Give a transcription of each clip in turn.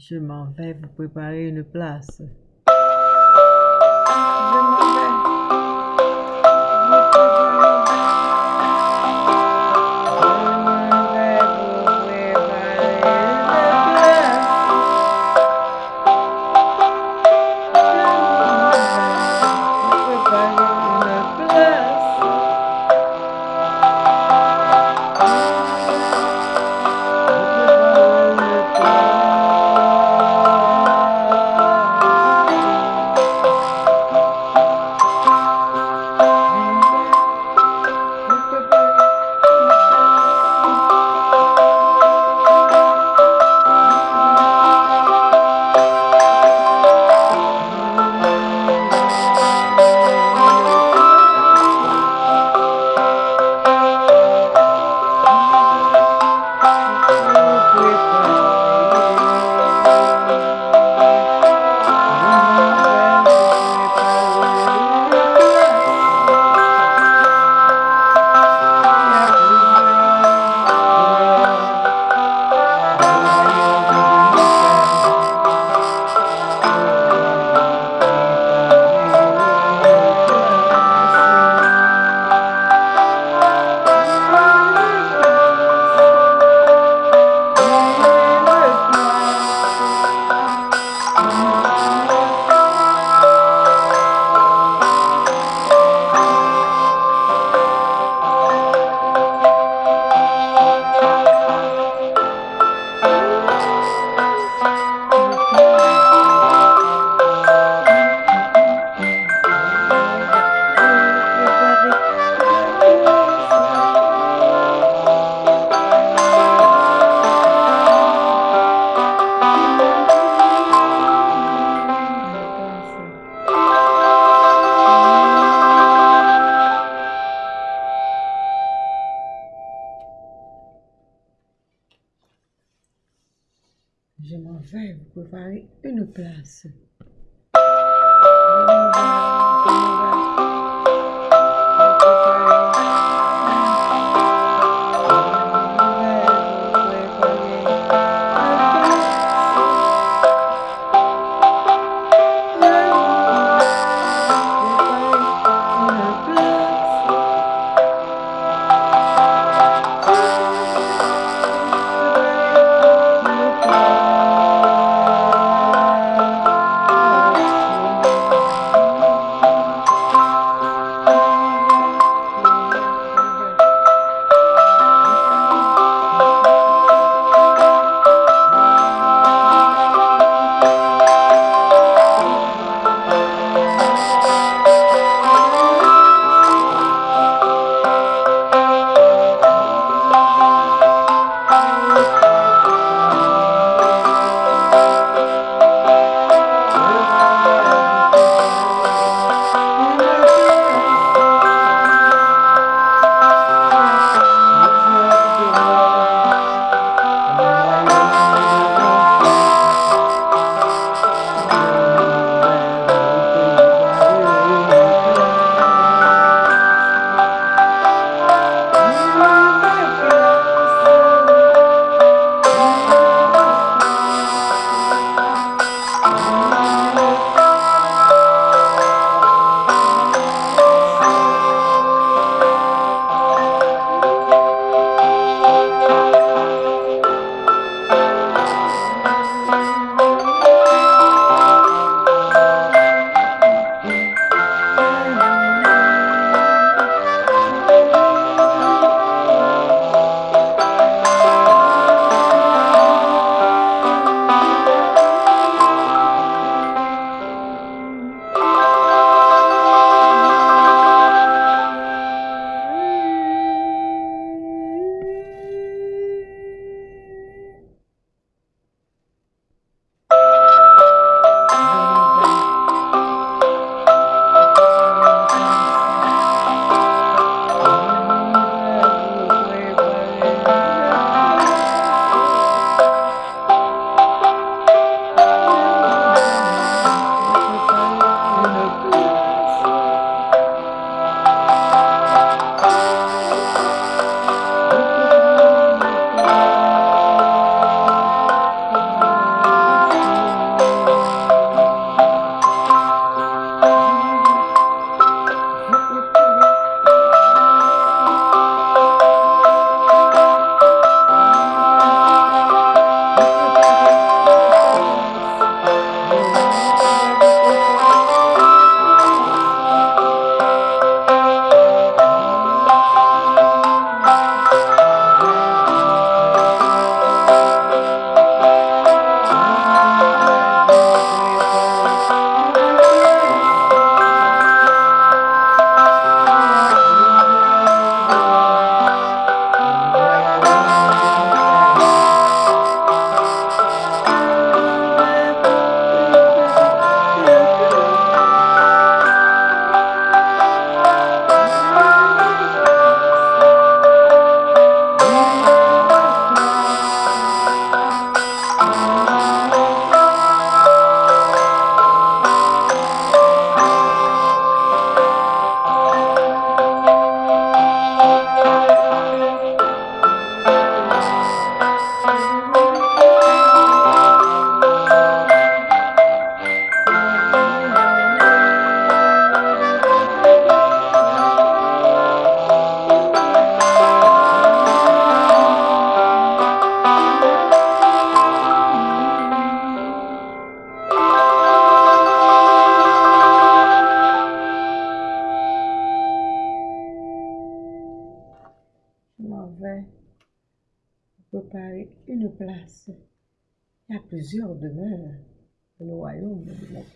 Je m'en vais vous préparer une place. Vais vous préparer une place.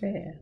É.